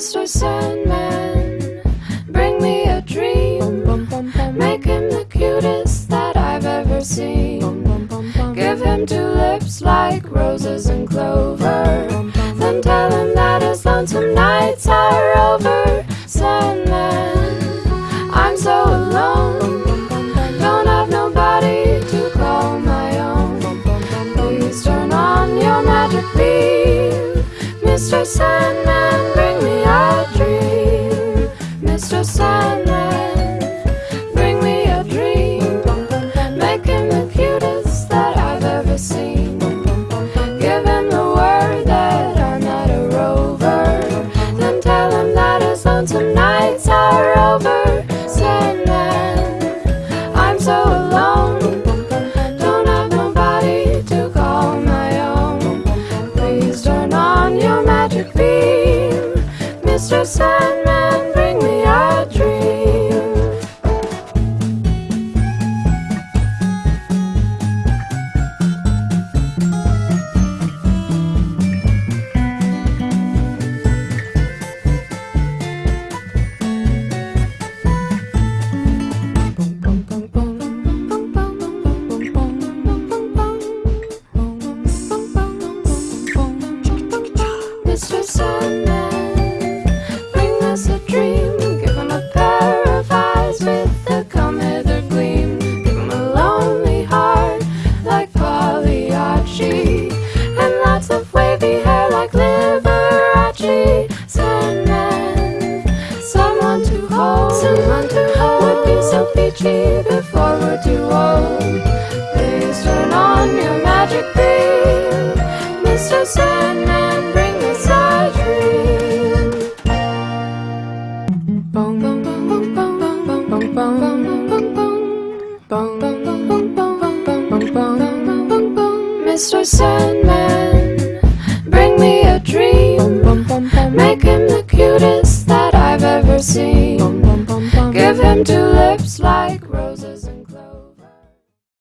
Mr. Sandman, bring me a dream. Make him the cutest that I've ever seen. Give him two lips like roses and clover. Then tell him that his lonesome nights are over. Sandman, I'm so alone. Don't have nobody to call my own. Please turn on your magic beam. Mr. Sandman, until nights are over. Us a dream. Give him a pair of eyes with a come hither gleam. Give him a lonely heart like Pagliacci, and lots of wavy hair like Liberace. Sandman, someone to hold, someone to hold would be so peachy before we're too old. Please turn on your magic beam, Mr. Sandman, Mr. Sandman, bring me a dream Make him the cutest that I've ever seen Give him two lips like roses